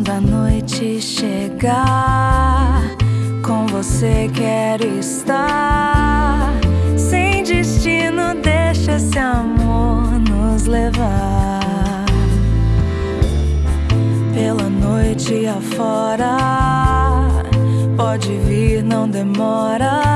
Quando a noite chegar, com você quero estar. Sem destino, deixa esse amor nos levar. Pela noite afora, pode vir, não demora.